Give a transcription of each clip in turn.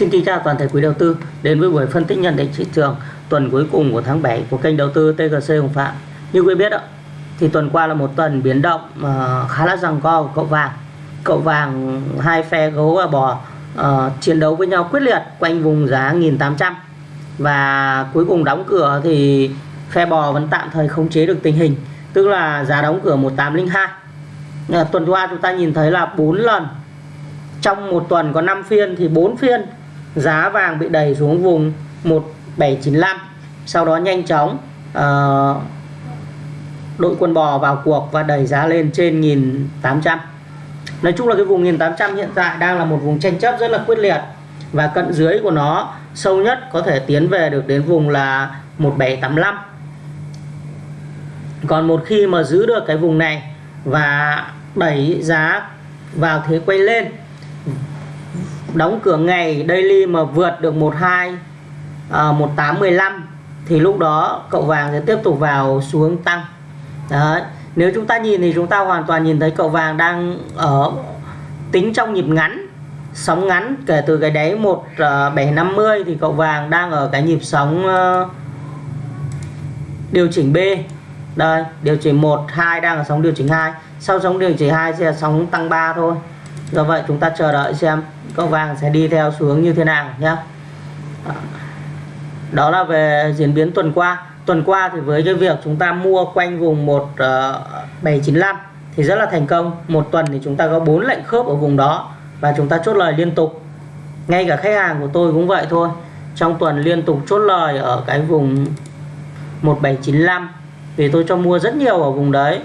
Xin kính chào toàn thể quý đầu tư đến với buổi phân tích nhận định thị trường tuần cuối cùng của tháng 7 của kênh đầu tư TGC Hồng Phạm. Như quý biết ạ, thì tuần qua là một tuần biến động uh, khá là rằng co của cậu vàng. Cậu vàng hai phe gấu và bò uh, chiến đấu với nhau quyết liệt quanh vùng giá 1800 và cuối cùng đóng cửa thì phe bò vẫn tạm thời khống chế được tình hình, tức là giá đóng cửa 1802. Uh, ờ, tuần qua chúng ta nhìn thấy là 4 lần trong một tuần có 5 phiên thì 4 phiên giá vàng bị đẩy xuống vùng 1795 sau đó nhanh chóng uh, đội quân bò vào cuộc và đẩy giá lên trên 1800 Nói chung là cái vùng 1800 hiện tại đang là một vùng tranh chấp rất là quyết liệt và cận dưới của nó sâu nhất có thể tiến về được đến vùng là 1785 còn một khi mà giữ được cái vùng này và đẩy giá vào thế quay lên đóng cửa ngày daily mà vượt được 12 à, 1815 thì lúc đó cậu vàng sẽ tiếp tục vào xu hướng tăng. Đấy. nếu chúng ta nhìn thì chúng ta hoàn toàn nhìn thấy cậu vàng đang ở tính trong nhịp ngắn sóng ngắn. Kể từ cái đáy 1750 à, thì cậu vàng đang ở cái nhịp sóng à, điều chỉnh B. Đây điều chỉnh 1 2 đang ở sóng điều chỉnh 2 sau sóng điều chỉnh 2 sẽ là sóng tăng 3 thôi do vậy chúng ta chờ đợi xem cậu vàng sẽ đi theo xu hướng như thế nào nhé. Đó là về diễn biến tuần qua. Tuần qua thì với cái việc chúng ta mua quanh vùng 1795 ờ, thì rất là thành công. Một tuần thì chúng ta có bốn lệnh khớp ở vùng đó và chúng ta chốt lời liên tục. Ngay cả khách hàng của tôi cũng vậy thôi. Trong tuần liên tục chốt lời ở cái vùng 1795 vì tôi cho mua rất nhiều ở vùng đấy.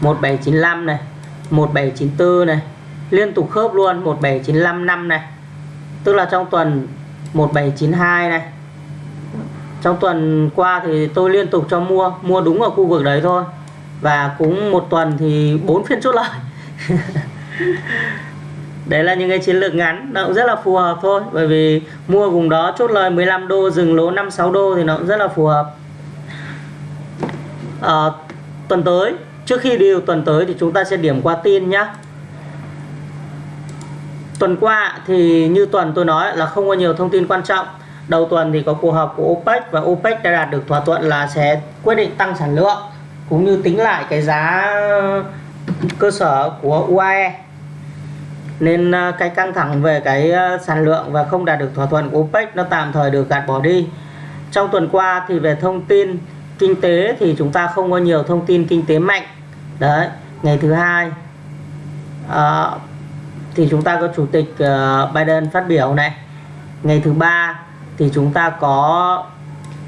1795 này 1794 này liên tục khớp luôn 1795 năm này. Tức là trong tuần 1792 này. Trong tuần qua thì tôi liên tục cho mua mua đúng ở khu vực đấy thôi. Và cũng một tuần thì bốn phiên chốt lời đấy là những cái chiến lược ngắn nó cũng rất là phù hợp thôi. Bởi vì mua vùng đó chốt lời 15 đô dừng lỗ 56 đô thì nó cũng rất là phù hợp. À, tuần tới Trước khi đi tuần tới thì chúng ta sẽ điểm qua tin nhé. Tuần qua thì như tuần tôi nói là không có nhiều thông tin quan trọng. Đầu tuần thì có cuộc họp của OPEC và OPEC đã đạt được thỏa thuận là sẽ quyết định tăng sản lượng cũng như tính lại cái giá cơ sở của UAE nên à, cái căng thẳng về cái à, sản lượng và không đạt được thỏa thuận của OPEC nó tạm thời được gạt bỏ đi. Trong tuần qua thì về thông tin kinh tế thì chúng ta không có nhiều thông tin kinh tế mạnh. Đấy ngày thứ hai à, thì chúng ta có chủ tịch uh, Biden phát biểu này. Ngày thứ ba thì chúng ta có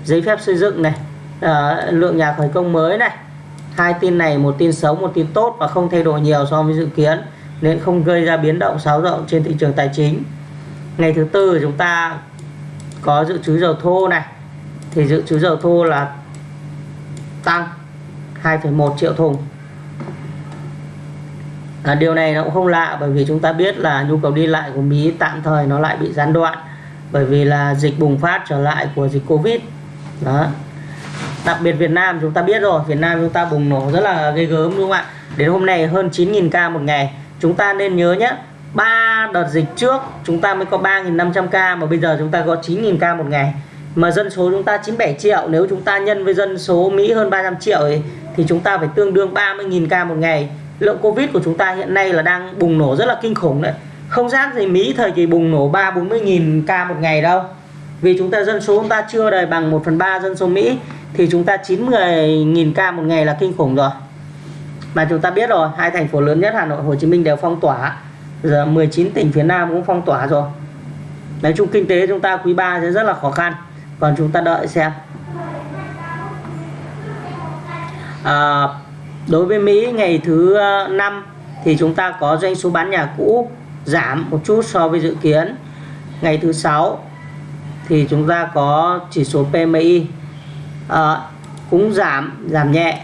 giấy phép xây dựng này à, lượng nhà khởi công mới này. Hai tin này một tin xấu một tin tốt và không thay đổi nhiều so với dự kiến nên không gây ra biến động xáo rộng trên thị trường tài chính. Ngày thứ tư chúng ta có dự trữ dầu thô này. Thì dự trữ dầu thô là tăng 2,1 triệu thùng. À, điều này nó cũng không lạ bởi vì chúng ta biết là nhu cầu đi lại của Mỹ tạm thời nó lại bị gián đoạn bởi vì là dịch bùng phát trở lại của dịch Covid. Đó. Đặc biệt Việt Nam chúng ta biết rồi Việt Nam chúng ta bùng nổ rất là ghê gớm đúng không ạ? Đến hôm nay hơn 9.000 ca một ngày. Chúng ta nên nhớ nhé ba đợt dịch trước chúng ta mới có 3.500 ca mà bây giờ chúng ta có 9.000 ca một ngày mà dân số chúng ta 97 triệu nếu chúng ta nhân với dân số Mỹ hơn 300 triệu ấy, thì chúng ta phải tương đương 30.000 ca một ngày. Lượng covid của chúng ta hiện nay là đang bùng nổ rất là kinh khủng đấy. Không giác gì Mỹ thời kỳ bùng nổ 3 40.000 ca một ngày đâu. Vì chúng ta dân số chúng ta chưa đầy bằng 1 phần 3 dân số Mỹ thì chúng ta 90.000 ca một ngày là kinh khủng rồi. Mà chúng ta biết rồi hai thành phố lớn nhất Hà Nội Hồ Chí Minh đều phong tỏa. Giờ 19 tỉnh phía Nam cũng phong tỏa rồi. Nói chung kinh tế chúng ta quý 3 sẽ rất là khó khăn còn chúng ta đợi xem à, Đối với Mỹ ngày thứ ờ, năm thì chúng ta có doanh số bán nhà cũ giảm một chút so với dự kiến. Ngày thứ sáu thì chúng ta có chỉ số PMI à, ờ, cũng giảm giảm nhẹ.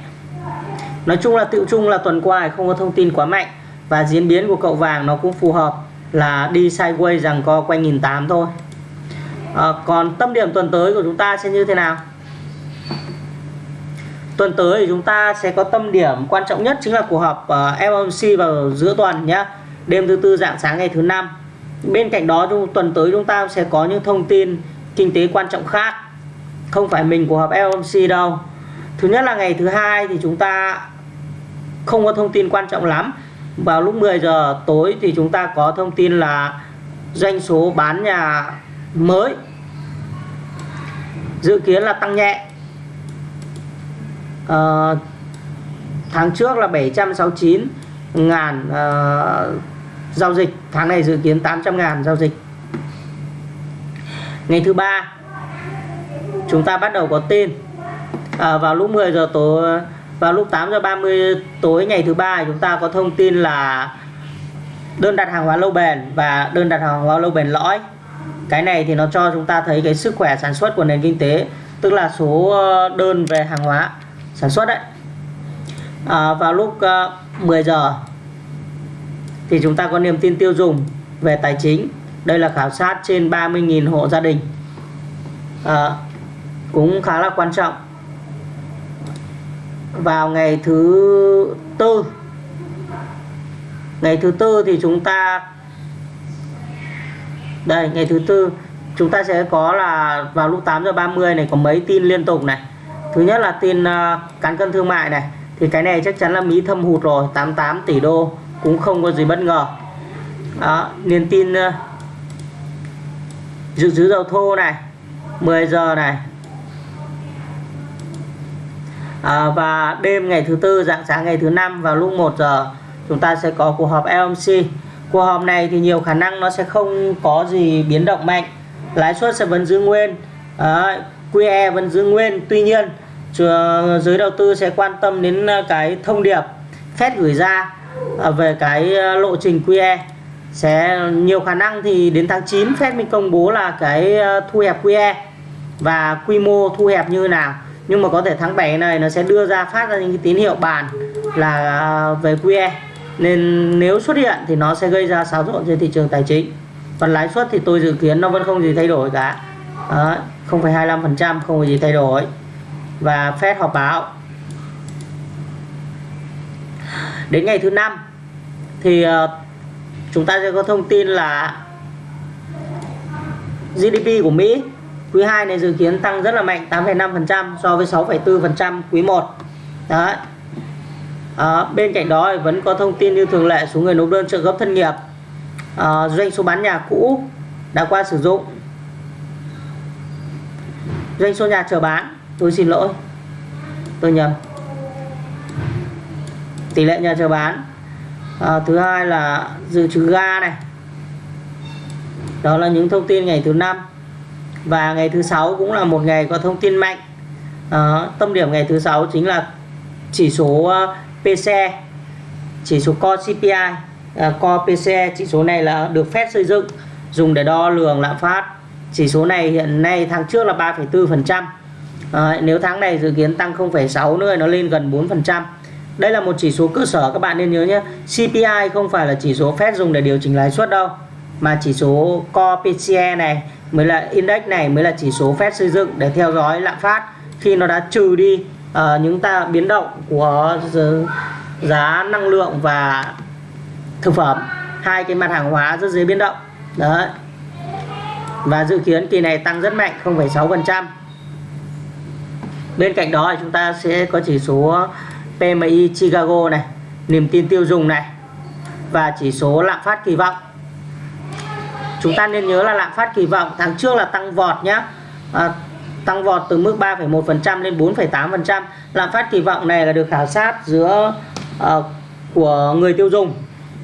Nói chung là tự chung là tuần qua không có thông tin quá mạnh và diễn biến của cậu vàng nó cũng phù hợp là đi sideways rằng co quanh nghìn tám thôi. À, còn tâm điểm tuần tới của chúng ta sẽ như thế nào? tuần tới thì chúng ta sẽ có tâm điểm quan trọng nhất chính là cuộc họp ờ, uh, FOMC vào giữa tuần nhé đêm thứ tư dạng sáng ngày thứ năm. Bên cạnh đó tuần tới chúng ta sẽ có những thông tin kinh tế quan trọng khác không phải mình của họp FOMC đâu. Thứ nhất là ngày thứ hai thì chúng ta không có thông tin quan trọng lắm. Vào lúc 10 giờ tối thì chúng ta có thông tin là doanh số bán nhà mới. Dự kiến là tăng nhẹ. À, tháng trước là 769 ngàn à, giao dịch. Tháng này dự kiến 800 ngàn giao dịch. Ngày thứ ba chúng ta bắt đầu có tin. À, vào lúc 10 giờ tối vào lúc 8 giờ 30 tối ngày thứ ba chúng ta có thông tin là đơn đặt hàng hóa lâu bền và đơn đặt hàng hóa lâu bền lõi cái này thì nó cho chúng ta thấy cái sức khỏe sản xuất của nền kinh tế tức là số ờ, đơn về hàng hóa sản xuất đấy. À, vào lúc ờ, 10 giờ thì chúng ta có niềm tin tiêu dùng về tài chính. Đây là khảo sát trên 30.000 hộ gia đình. À, cũng khá là quan trọng. Vào ngày thứ tư ngày thứ tư thì chúng ta đây ngày thứ tư chúng ta sẽ có là vào lúc 8 giờ 30 này có mấy tin liên tục này. Thứ nhất là tin uh, cán cân thương mại này. Thì cái này chắc chắn là Mỹ thâm hụt rồi 88 tỷ đô cũng không có gì bất ngờ. Đó, niềm tin uh, dự trữ dầu thô này 10 giờ này. À, và đêm ngày thứ tư dạng sáng ngày thứ năm vào lúc 1 giờ chúng ta sẽ có cuộc họp LMC cuộc họp này thì nhiều khả năng nó sẽ không có gì biến động mạnh. Lãi suất sẽ vẫn giữ nguyên. À, QE vẫn giữ nguyên. Tuy nhiên giới đầu tư sẽ quan tâm đến ờ, cái thông điệp Fed gửi ra ờ, về cái ờ, lộ trình QE sẽ nhiều khả năng thì đến tháng 9 Fed mình công bố là cái thu hẹp QE và quy mô thu hẹp như nào. Nhưng mà có thể tháng 7 này nó sẽ đưa ra phát ra những cái tín hiệu bàn là về QE nên nếu xuất hiện thì nó sẽ gây ra xáo trộn trên thị trường tài chính. Còn lãi suất thì tôi dự kiến nó vẫn không gì thay đổi cả. Đó, 0,25% không có gì thay đổi. Và Fed họp báo. Đến ngày thứ năm thì ờ, chúng ta sẽ có thông tin là GDP của Mỹ quý 2 này dự kiến tăng rất là mạnh 8,5% so với 6,4% quý 1 đấy à, bên cạnh đó vẫn có thông tin như thường lệ số người nộp đơn trợ cấp thân nghiệp. À, doanh số bán nhà cũ đã qua sử dụng. Doanh số nhà chờ bán. Tôi xin lỗi. Tôi nhầm. Tỷ lệ nhà chờ bán. À, thứ hai là dự trữ ga này. Đó là những thông tin ngày thứ năm. Và ngày thứ sáu cũng là một ngày có thông tin mạnh. À, tâm điểm ngày thứ sáu chính là chỉ số PCE chỉ số Core CPI à, Core PCE chỉ số này là được phép xây dựng dùng để đo lường lạm phát. Chỉ số này hiện nay tháng trước là 3,4% à, nếu tháng này dự kiến tăng 0,6 nữa nó lên gần 4% đây là một chỉ số cơ sở các bạn nên nhớ nhé. CPI không phải là chỉ số phép dùng để điều chỉnh lãi suất đâu mà chỉ số Core PCE này mới là index này mới là chỉ số phép xây dựng để theo dõi lạm phát. Khi nó đã trừ đi uh, những ta biến động của giá năng lượng và thực phẩm hai cái mặt hàng hóa rất dễ biến động. Đấy. Và dự kiến kỳ này tăng rất mạnh 0,6% bên cạnh đó thì chúng ta sẽ có chỉ số PMI Chicago này niềm tin tiêu dùng này và chỉ số lạm phát kỳ vọng. Chúng ta nên nhớ là lạm phát kỳ vọng tháng trước là tăng vọt nhé à, tăng vọt từ mức 3,1% lên 4,8% lạm phát kỳ vọng này là được khảo sát giữa uh, của người tiêu dùng.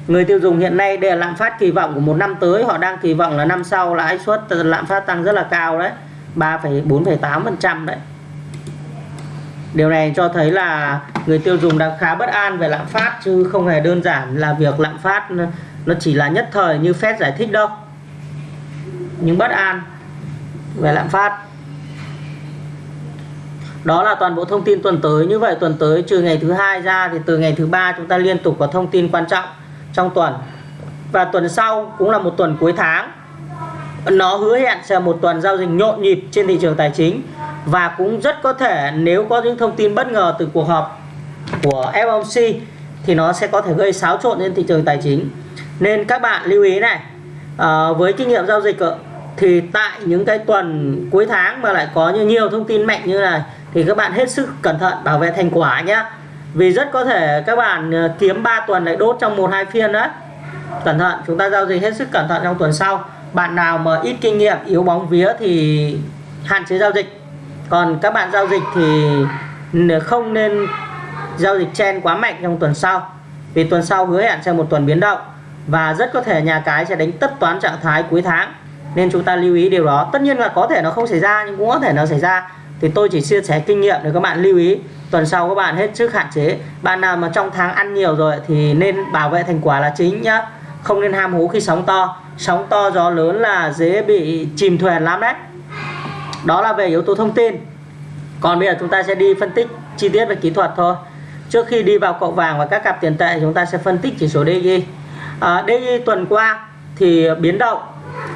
Người tiêu dùng hiện nay để lạm phát kỳ vọng của một năm tới họ đang kỳ vọng là năm sau lãi suất ờ, lạm phát tăng rất là cao đấy 3,4,8% đấy. Điều này cho thấy là người tiêu dùng đang khá bất an về lạm phát chứ không hề đơn giản là việc lạm phát nó chỉ là nhất thời như Fed giải thích đâu. Nhưng bất an về lạm phát đó là toàn bộ thông tin tuần tới. Như vậy tuần tới trừ ngày thứ hai ra thì từ ngày thứ ba chúng ta liên tục có thông tin quan trọng trong tuần. Và tuần sau cũng là một tuần cuối tháng. Nó hứa hẹn sẽ một tuần giao dịch nhộn nhịp trên thị trường tài chính. Và cũng rất có thể nếu có những thông tin bất ngờ từ cuộc họp của FOMC thì nó sẽ có thể gây xáo trộn trên thị trường tài chính. Nên các bạn lưu ý này à, với kinh nghiệm giao dịch thì tại những cái tuần cuối tháng mà lại có như nhiều thông tin mạnh như này thì các bạn hết sức cẩn thận bảo vệ thành quả nhé vì rất có thể các bạn ờ, kiếm 3 tuần lại đốt trong một, hai phiên đấy. Cẩn thận, chúng ta giao dịch hết sức cẩn thận trong tuần sau. Bạn nào mà ít kinh nghiệm, yếu bóng vía thì hạn chế giao dịch. Còn các bạn giao dịch thì không nên giao dịch chen quá mạnh trong tuần sau. Vì tuần sau hứa hẹn sẽ một tuần biến động. Và rất có thể nhà cái sẽ đánh tất toán trạng thái cuối tháng. Nên chúng ta lưu ý điều đó. Tất nhiên là có thể nó không xảy ra, nhưng cũng có thể nó xảy ra thì tôi chỉ chia sẻ kinh nghiệm để các bạn lưu ý. Tuần sau các bạn hết sức hạn chế. Bạn nào mà trong tháng ăn nhiều rồi thì nên bảo vệ thành quả là chính nhá. Không nên ham hố khi sóng to. Sóng to gió lớn là dễ bị chìm thuyền lắm đấy. Đó là về yếu tố thông tin. Còn bây giờ chúng ta sẽ đi phân tích chi tiết về kỹ thuật thôi. Trước khi đi vào cậu vàng và các cặp tiền tệ chúng ta sẽ phân tích chỉ số DG à, DG tuần qua thì biến động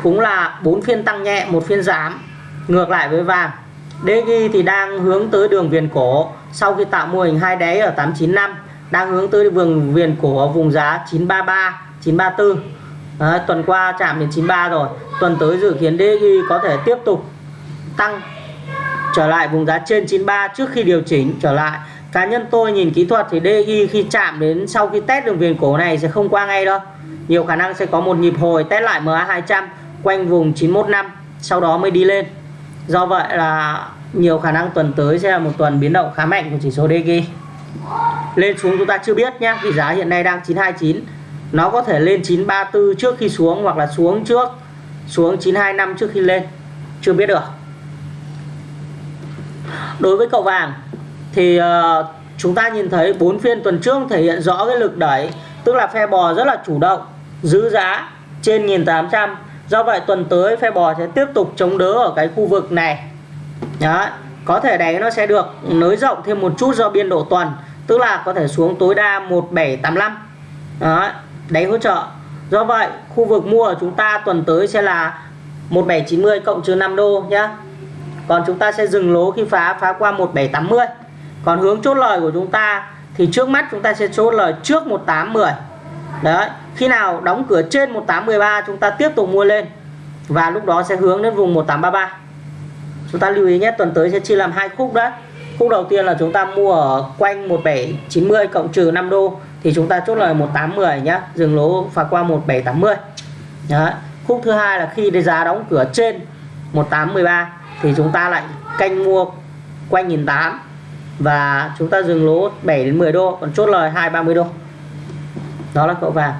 cũng là bốn phiên tăng nhẹ một phiên giảm. Ngược lại với vàng. DG thì đang hướng tới đường viền cổ. Sau khi tạo mô hình hai đáy ở 895 đang hướng tới đường viền cổ ở vùng giá 933 934 Đấy, tuần qua chạm đến 93 rồi. Tuần tới dự kiến DG có thể tiếp tục tăng trở lại vùng giá trên 93 trước khi điều chỉnh trở lại. Cá nhân tôi nhìn kỹ thuật thì DXY khi chạm đến sau khi test đường viền cổ này sẽ không qua ngay đâu. Nhiều khả năng sẽ có một nhịp hồi test lại MA200 quanh vùng 915 sau đó mới đi lên do vậy là nhiều khả năng tuần tới sẽ là một tuần biến động khá mạnh của chỉ số DXY lên xuống chúng ta chưa biết nhé vì giá hiện nay đang 929 nó có thể lên 934 trước khi xuống hoặc là xuống trước xuống 925 trước khi lên. Chưa biết được. Đối với cậu vàng thì uh, chúng ta nhìn thấy bốn phiên tuần trước thể hiện rõ cái lực đẩy tức là phe bò rất là chủ động giữ giá trên 1800 do vậy, tuần tới phe bò sẽ tiếp tục chống đỡ ở cái khu vực này. Đó, có thể đáy nó sẽ được nới rộng thêm một chút do biên độ tuần, tức là có thể xuống tối đa 1785 đó đáy hỗ trợ. Do vậy, khu vực mua của chúng ta tuần tới sẽ là 1790 cộng trừ 5 đô nhá. Còn chúng ta sẽ dừng lỗ khi phá phá qua 1780 còn hướng chốt lời của chúng ta thì trước mắt chúng ta sẽ chốt lời trước 1810 đấy, khi nào đóng cửa trên 1813 chúng ta tiếp tục mua lên. Và lúc đó sẽ hướng đến vùng 1833 chúng ta lưu ý nhé, tuần tới sẽ chia làm hai khúc đó khúc đầu tiên là chúng ta mua ở quanh 1790 cộng trừ 5 đô, thì chúng ta chốt lời 1810 nhá, dừng lỗ phá qua 1780 đấy. khúc thứ hai là khi giá đóng cửa trên 1813 thì chúng ta lại canh mua quanh 1008 và chúng ta dừng lỗ 7 đến 10 đô, còn chốt lời 230 đô đó là cậu vàng.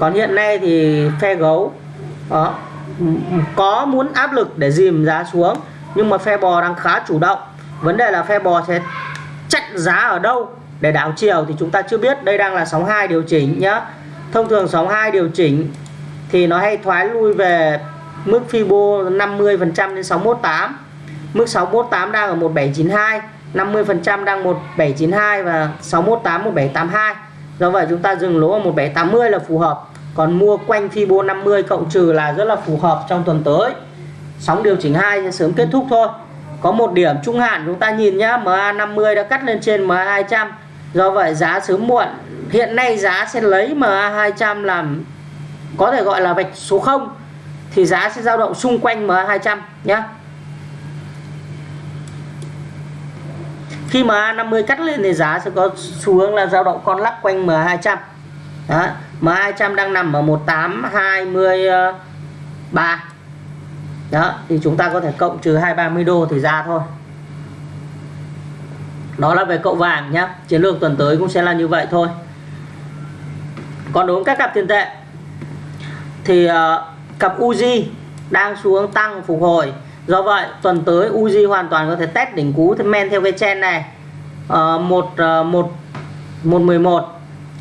Còn hiện nay thì phe gấu, đó, có muốn áp lực để dìm giá xuống, nhưng mà phe bò đang khá chủ động. Vấn đề là phe bò sẽ chặn giá ở đâu để đảo chiều thì chúng ta chưa biết. Đây đang là sóng 2 điều chỉnh nhá. Thông thường sóng 2 điều chỉnh thì nó hay thoái lui về mức Fibo 50% đến 618 mức 618 đang ở 1792 50% đang 1792 và 618 1782 do vậy chúng ta dừng lỗ ở 1780 là phù hợp. Còn mua quanh Fibo 50 cộng trừ là rất là phù hợp trong tuần tới. Sóng điều chỉnh 2 sẽ sớm kết thúc thôi. Có một điểm trung hạn chúng ta nhìn nhá MA50 đã cắt lên trên MA200 do vậy giá sớm muộn. Hiện nay giá sẽ lấy MA200 làm, có thể gọi là vạch số 0 thì giá sẽ dao động xung quanh MA200 nhé khi mà 50 cắt lên thì giá sẽ có xu hướng là dao động con lắc quanh m200. đó M200 đang nằm ở 1823 đó thì chúng ta có thể cộng trừ 230 đô thì ra thôi. Đó là về cậu vàng nhé chiến lược tuần tới cũng sẽ là như vậy thôi. Còn đối với các cặp tiền tệ thì uh, cặp Uzi đang xuống tăng phục hồi do vậy tuần tới Uzi hoàn toàn có thể test đỉnh cú men theo cái chen này. Uh, một uh, một một mười một.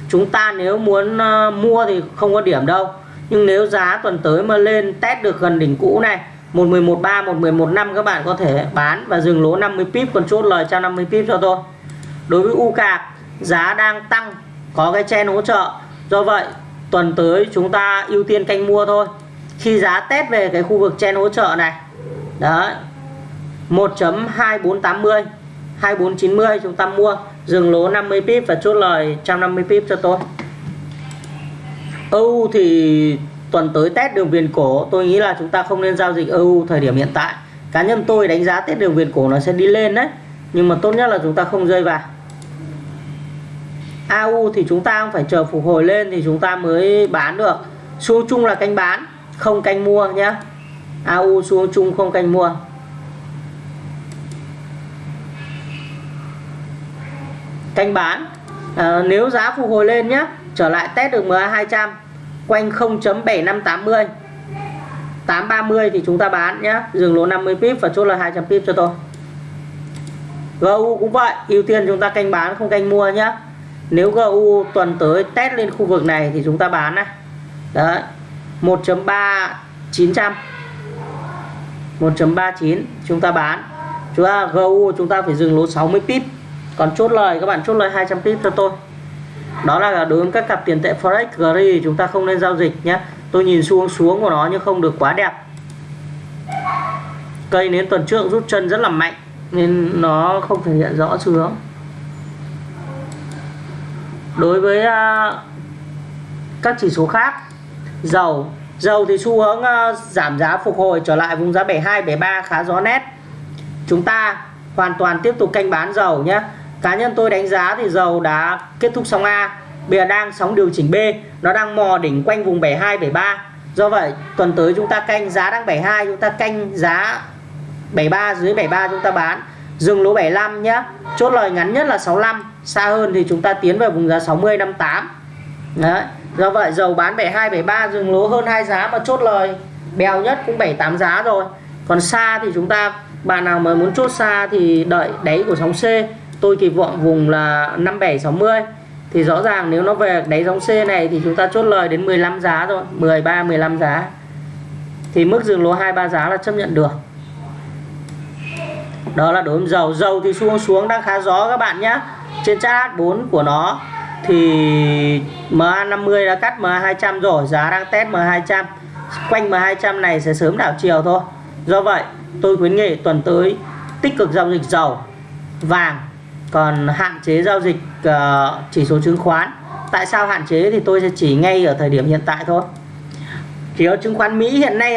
Chúng ta nếu muốn uh, mua thì không có điểm đâu. Nhưng nếu giá tuần tới mà lên test được gần đỉnh cũ này 1113 1115 các bạn có thể bán và dừng lỗ 50 pip còn chốt lời cho 50 pip cho tôi. Đối với u cạc giá đang tăng có cái chen hỗ trợ. Do vậy tuần tới chúng ta ưu tiên canh mua thôi. Khi giá test về cái khu vực chen hỗ trợ này đấy 1.2480 2490 chúng ta mua, dừng lỗ 50 pip và chốt lời 150 pip cho tôi. EU thì tuần tới test đường viền cổ, tôi nghĩ là chúng ta không nên giao dịch EU thời điểm hiện tại. Cá nhân tôi đánh giá test đường viền cổ nó sẽ đi lên đấy, nhưng mà tốt nhất là chúng ta không rơi vào. AU thì chúng ta phải chờ phục hồi lên thì chúng ta mới bán được. Xu chung là canh bán, không canh mua nhé AU xu chung không canh mua. Canh bán. À, nếu giá phục hồi lên nhé trở lại test được MA 200 quanh 0.7580 830 thì chúng ta bán nhé dừng lỗ 50 pip và chốt là 200 pip cho tôi. GU cũng vậy ưu tiên chúng ta canh bán không canh mua nhé nếu GU tuần tới test lên khu vực này thì chúng ta bán này. Đấy 1.3 900 1.39 chúng ta bán. Chúng ta GU chúng ta phải dừng lỗ 60 pip. Còn chốt lời, các bạn chốt lời 200 pip cho tôi. Đó là đối với các cặp tiền tệ forex gri chúng ta không nên giao dịch nhé. Tôi nhìn xuống xuống của nó nhưng không được quá đẹp. Cây đến tuần trước rút chân rất là mạnh, nên nó không thể hiện rõ xu hướng đối với à, các chỉ số khác, dầu dầu thì xu hướng ờ, giảm giá phục hồi trở lại vùng giá 72 73 khá rõ nét. Chúng ta hoàn toàn tiếp tục canh bán dầu nhé. Cá nhân tôi đánh giá thì dầu đã kết thúc sóng A, bây giờ đang sóng điều chỉnh B. Nó đang mò đỉnh quanh vùng 72 73 do vậy, tuần tới chúng ta canh giá đang 72 chúng ta canh giá 73 dưới 73 chúng ta bán. Dừng lỗ 75 nhé. Chốt lời ngắn nhất là 65 xa hơn thì chúng ta tiến về vùng giá 60 58 đấy do vậy, dầu bán 72 73 dừng lỗ hơn hai giá mà chốt lời. Bèo nhất cũng 78 giá rồi. Còn xa thì chúng ta, bạn nào mà muốn chốt xa thì đợi đáy của sóng C. Tôi kỳ vọng vùng là 5760 thì rõ ràng nếu nó về đáy sóng C này thì chúng ta chốt lời đến 15 giá rồi 13 15 giá. Thì mức dừng lỗ 23 giá là chấp nhận được. Đó là đối với dầu. Dầu thì xuống xuống đang khá gió các bạn nhé trên chart 4 của nó thì MA50 đã cắt MA200 rồi giá đang test MA200 quanh MA200 này sẽ sớm đảo chiều thôi. Do vậy tôi khuyến nghị tuần tới tích cực giao dịch dầu vàng còn hạn chế giao dịch uh, chỉ số chứng khoán. Tại sao hạn chế thì tôi sẽ chỉ ngay ở thời điểm hiện tại thôi. Chỉ có chứng khoán Mỹ hiện nay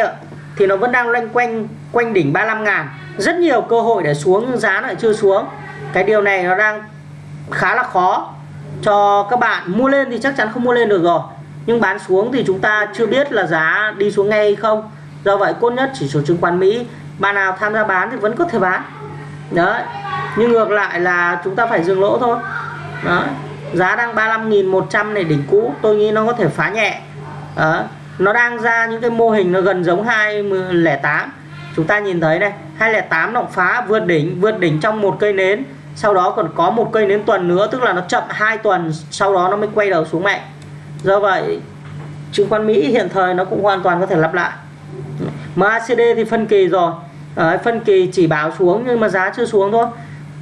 thì nó vẫn đang loanh quanh quanh đỉnh 35 ngàn. Rất nhiều cơ hội để xuống nhưng giá lại chưa xuống. Cái điều này nó đang khá là khó cho các bạn. Mua lên thì chắc chắn không mua lên được rồi. Nhưng bán xuống thì chúng ta chưa biết là giá đi xuống ngay hay không. Do vậy, cốt nhất chỉ số chứng khoán Mỹ. Bạn nào tham gia bán thì vẫn có thể bán. Đấy. Nhưng ngược lại là chúng ta phải dừng lỗ thôi. Đó giá đang 35.100 này đỉnh cũ, tôi nghĩ nó có thể phá nhẹ. Đó. nó đang ra những cái mô hình nó gần giống 208 chúng ta nhìn thấy này 208 nó phá, vượt đỉnh vượt đỉnh trong một cây nến sau đó còn có một cây nến tuần nữa tức là nó chậm hai tuần sau đó nó mới quay đầu xuống mạnh do vậy chứng khoán Mỹ hiện thời nó cũng hoàn toàn có thể lặp lại. MACD thì phân kỳ rồi. Đấy, phân kỳ chỉ báo xuống nhưng mà giá chưa xuống thôi.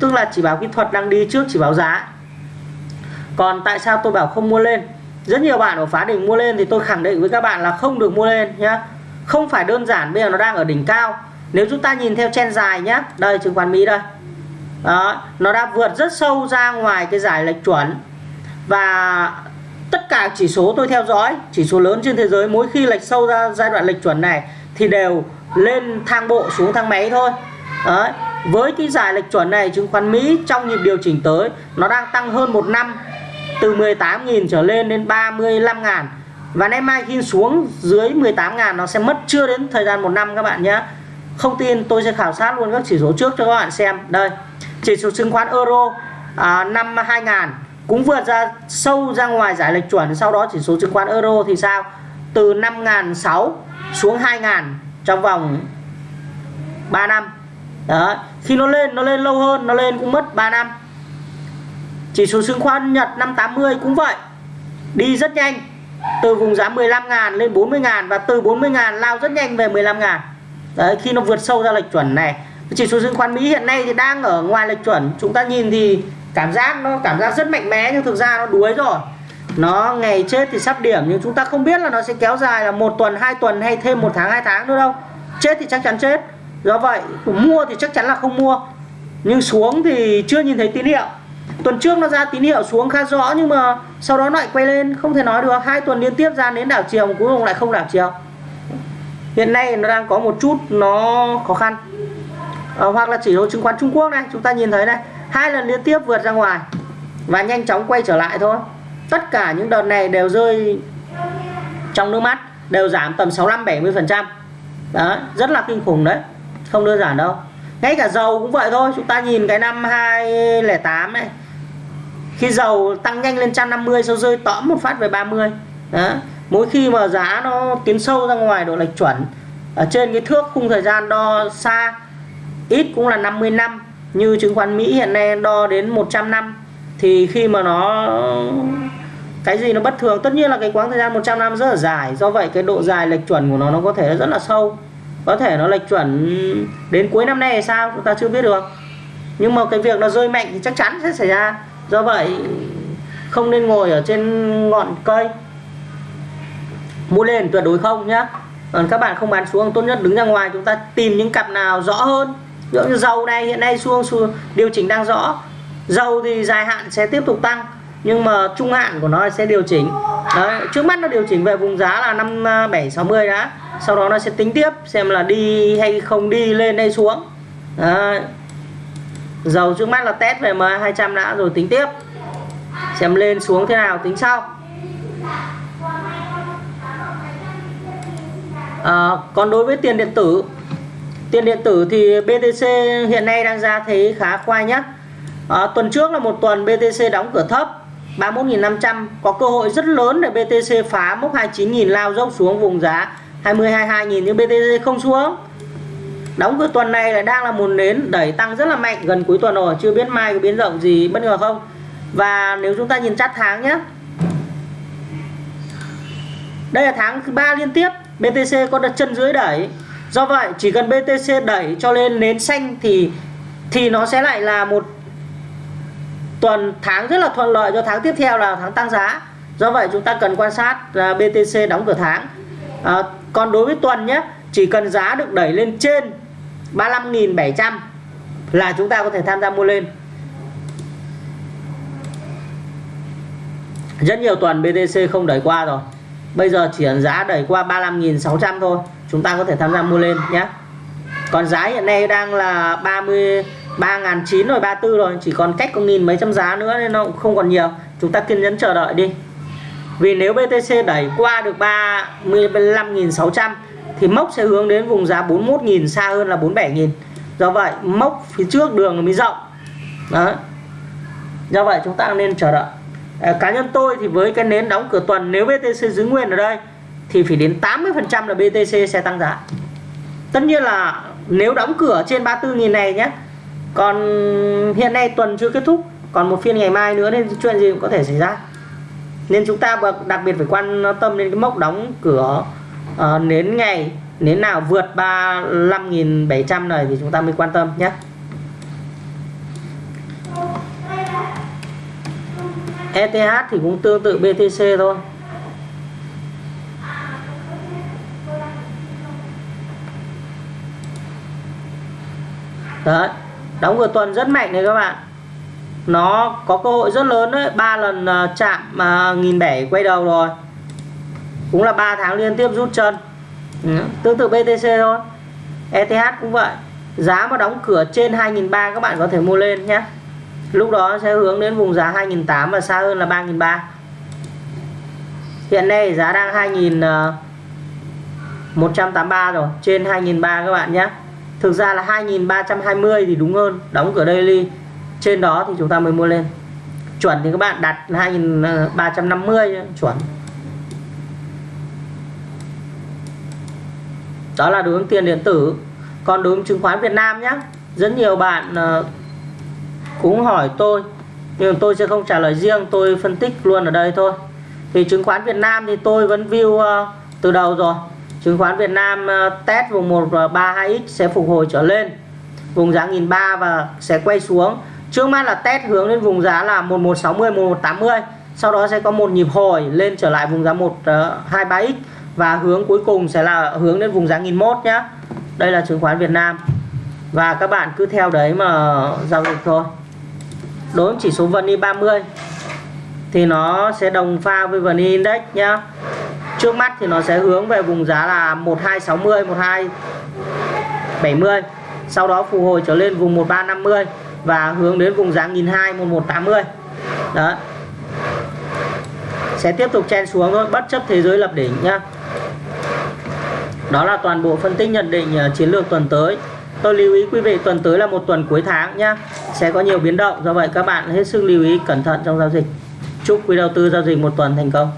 Tức là chỉ báo kỹ thuật đang đi trước chỉ báo giá. Còn tại sao tôi bảo không mua lên? Rất nhiều bạn ở phá đỉnh mua lên thì tôi khẳng định với các bạn là không được mua lên nhé không phải đơn giản bây giờ nó đang ở đỉnh cao. Nếu chúng ta nhìn theo chen dài nhé đây chứng khoán Mỹ đây đó, nó đã vượt rất sâu ra ngoài cái giải lệch chuẩn. Và tất cả chỉ số tôi theo dõi chỉ số lớn trên thế giới mỗi khi lệch sâu ra giai đoạn lệch chuẩn này thì đều lên thang bộ xuống thang máy thôi. Đấy. với cái giải lệch chuẩn này chứng khoán Mỹ trong nhịp điều chỉnh tới nó đang tăng hơn một năm từ 18.000 trở lên đến 35.000 và nay mai khi xuống dưới 18.000 nó sẽ mất chưa đến thời gian một năm các bạn nhé. Không tin tôi sẽ khảo sát luôn các chỉ số trước cho các bạn xem. Đây chỉ số chứng khoán euro à, năm 2000 cũng vượt ra sâu ra ngoài giải lệch chuẩn. Sau đó chỉ số chứng khoán euro thì sao? Từ 5.600 xuống 2.000 trong vòng 3 năm. Đó khi nó lên nó lên lâu hơn nó lên cũng mất 3 năm. Chỉ số chứng khoán Nhật 580 cũng vậy. Đi rất nhanh từ vùng giá 15.000 lên 40.000 và từ 40.000 lao rất nhanh về 15.000 đấy khi nó vượt sâu ra lệch chuẩn này chỉ số chứng khoán Mỹ hiện nay thì đang ở ngoài lệch chuẩn. Chúng ta nhìn thì cảm giác nó cảm giác rất mạnh mẽ, nhưng thực ra nó đuối rồi. Nó ngày chết thì sắp điểm, nhưng chúng ta không biết là nó sẽ kéo dài là một tuần, hai tuần hay thêm một tháng, hai tháng nữa đâu. Chết thì chắc chắn chết. Do vậy, mua thì chắc chắn là không mua. Nhưng xuống thì chưa nhìn thấy tín hiệu. Tuần trước nó ra tín hiệu xuống khá rõ, nhưng mà sau đó lại quay lên. Không thể nói được, hai tuần liên tiếp ra đến đảo chiều, cuối cùng lại không đảo chiều. Hiện nay nó đang có một chút nó khó khăn à, hoặc là chỉ số chứng khoán Trung Quốc này chúng ta nhìn thấy này. Hai lần liên tiếp vượt ra ngoài và nhanh chóng quay trở lại thôi. Tất cả những đợt này đều rơi trong nước mắt đều giảm tầm 65 70 phần trăm. Đó rất là kinh khủng đấy không đơn giản đâu. Ngay cả dầu cũng vậy thôi chúng ta nhìn cái năm 2008 này. Khi dầu tăng nhanh lên 150 sau rơi tõm một phát về 30 đó mỗi khi mà giá nó tiến sâu ra ngoài độ lệch chuẩn ở trên cái thước khung thời gian đo xa ít cũng là 50 năm, như chứng khoán Mỹ hiện nay đo đến 100 năm. Thì khi mà nó, cái gì nó bất thường, tất nhiên là cái quãng thời gian 100 năm rất là dài. Do vậy cái độ dài lệch chuẩn của nó nó có thể rất là sâu. Có thể nó lệch chuẩn đến cuối năm nay hay sao, chúng ta chưa biết được. Nhưng mà cái việc nó rơi mạnh thì chắc chắn sẽ xảy ra. Do vậy, không nên ngồi ở trên ngọn cây. Mua lên tuyệt đối không nhá. Còn các bạn không bán xuống, tốt nhất đứng ra ngoài chúng ta tìm những cặp nào rõ hơn ví dụ như dầu này hiện nay xuống, xuống điều chỉnh đang rõ. Dầu thì dài hạn sẽ tiếp tục tăng nhưng mà trung hạn của nó sẽ điều chỉnh. Đấy, trước mắt nó điều chỉnh về vùng giá là năm à, bảy sáu mươi đã. Sau đó nó sẽ tính tiếp xem là đi hay không đi lên hay xuống. Đấy. dầu trước mắt là test về M200 đã rồi tính tiếp. Xem lên xuống thế nào tính sau. À, còn đối với tiền điện tử tiền điện tử thì BTC hiện nay đang ra thấy khá khoai nhất à, ờ, tuần trước là một tuần BTC đóng cửa thấp 31.500 có cơ hội rất lớn để BTC phá mốc 29.000 lao dốc xuống vùng giá 20 22.000 nhưng BTC không xuống. Đóng cửa tuần này là đang là một nến đẩy tăng rất là mạnh gần cuối tuần rồi chưa biết mai có biến động gì bất ngờ không? Và nếu chúng ta nhìn chart tháng nhé đây là tháng thứ ba liên tiếp BTC có đặt chân dưới đẩy do vậy chỉ cần BTC đẩy cho lên nến xanh thì thì nó sẽ lại là một tuần tháng rất là thuận lợi cho tháng tiếp theo là tháng tăng giá. Do vậy chúng ta cần quan sát à, BTC đóng cửa tháng. À, còn đối với tuần nhé chỉ cần giá được đẩy lên trên 35.700 là chúng ta có thể tham gia mua lên. Rất nhiều tuần BTC không đẩy qua rồi. Bây giờ chỉ giá đẩy qua 35.600 thôi chúng ta có thể tham gia mua lên nhé còn giá hiện nay đang là 30 3.900 rồi 34 rồi. Chỉ còn cách có nghìn mấy trăm giá nữa nên nó cũng không còn nhiều. Chúng ta kiên nhẫn chờ đợi đi. Vì nếu BTC đẩy qua được 35.600 thì mốc sẽ hướng đến vùng giá 41.000 xa hơn là 47.000 do vậy mốc phía trước đường mới rộng. Đó do vậy chúng ta nên chờ đợi. À, cá nhân tôi thì với cái nến đóng cửa tuần nếu BTC giữ nguyên ở đây thì phải đến 80% là BTC sẽ tăng giá. Tất nhiên là nếu đóng cửa trên 34.000 này nhé còn hiện nay tuần chưa kết thúc còn một phiên ngày mai nữa nên chuyện gì cũng có thể xảy ra. Nên chúng ta đặc biệt phải quan tâm đến cái mốc đóng cửa ờ, uh, đến ngày đến nào vượt 35.700 này thì chúng ta mới quan tâm nhé. ETH thì cũng tương tự BTC thôi. Đấy, đóng cửa tuần rất mạnh này các bạn. Nó có cơ hội rất lớn đấy, ba lần à, chạm mà nghìn bảy quay đầu rồi. Cũng là 3 tháng liên tiếp rút chân. Ừ. tương tự BTC thôi. ETH cũng vậy. Giá mà đóng cửa trên 2.300 các bạn có thể mua lên nhé. Lúc đó sẽ hướng đến vùng giá 2.800 và xa hơn là 3.300 hiện nay giá đang 2.183 à, rồi, trên 2.300 các bạn nhé thực ra là 2320 thì đúng hơn, đóng cửa daily. Trên đó thì chúng ta mới mua lên. Chuẩn thì các bạn đặt 2350 chuẩn. Đó là đối ứng tiền điện tử. Còn đối ứng chứng khoán Việt Nam nhé rất nhiều bạn ờ, cũng hỏi tôi, nhưng tôi sẽ không trả lời riêng, tôi phân tích luôn ở đây thôi. Thì chứng khoán Việt Nam thì tôi vẫn view ờ, từ đầu rồi chứng khoán Việt Nam ờ, test vùng 132x sẽ phục hồi trở lên. Vùng giá 1003 và sẽ quay xuống. Trước mắt là test hướng lên vùng giá là 1160 1180 sau đó sẽ có một nhịp hồi lên trở lại vùng giá 123x ờ, và hướng cuối cùng sẽ là hướng đến vùng giá 1001 nhé đây là chứng khoán Việt Nam. Và các bạn cứ theo đấy mà giao dịch thôi. Đối với chỉ số VN e 30 thì nó sẽ đồng pha với VN e Index nhá trước mắt thì nó sẽ hướng về vùng giá là 1260 1270 sau đó phục hồi trở lên vùng 1350 và hướng đến vùng giá 1200 1180 đó sẽ tiếp tục chen xuống thôi, bất chấp thế giới lập đỉnh nhá. Đó là toàn bộ phân tích nhận định ờ, chiến lược tuần tới. Tôi lưu ý quý vị, tuần tới là một tuần cuối tháng nhá. Sẽ có nhiều biến động, do vậy các bạn hết sức lưu ý cẩn thận trong giao dịch. Chúc quý đầu tư giao dịch một tuần thành công.